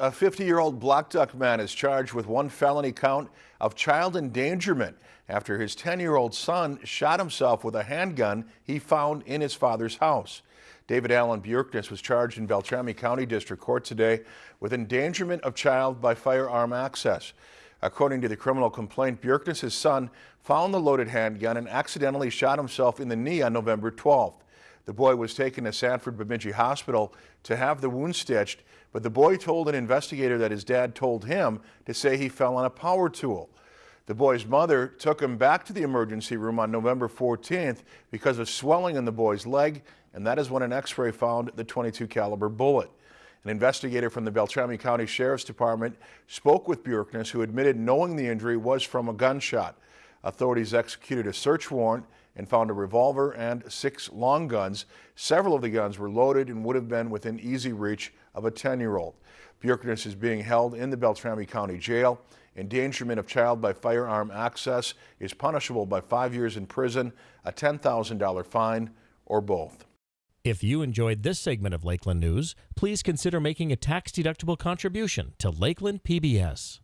A 50-year-old Blackduck man is charged with one felony count of child endangerment after his 10-year-old son shot himself with a handgun he found in his father's house. David Allen Bjerknes was charged in Beltrami County District Court today with endangerment of child by firearm access. According to the criminal complaint, Bjerknes' son found the loaded handgun and accidentally shot himself in the knee on November 12th. The boy was taken to Sanford Bemidji Hospital to have the wound stitched, but the boy told an investigator that his dad told him to say he fell on a power tool. The boy's mother took him back to the emergency room on November 14th because of swelling in the boy's leg, and that is when an x-ray found the 22 caliber bullet. An investigator from the Beltrami County Sheriff's Department spoke with Bjerknes, who admitted knowing the injury was from a gunshot. Authorities executed a search warrant and found a revolver and six long guns. Several of the guns were loaded and would have been within easy reach of a 10-year-old. Bjerknes is being held in the Beltrami County Jail. Endangerment of child by firearm access is punishable by five years in prison, a $10,000 fine, or both. If you enjoyed this segment of Lakeland News, please consider making a tax-deductible contribution to Lakeland PBS.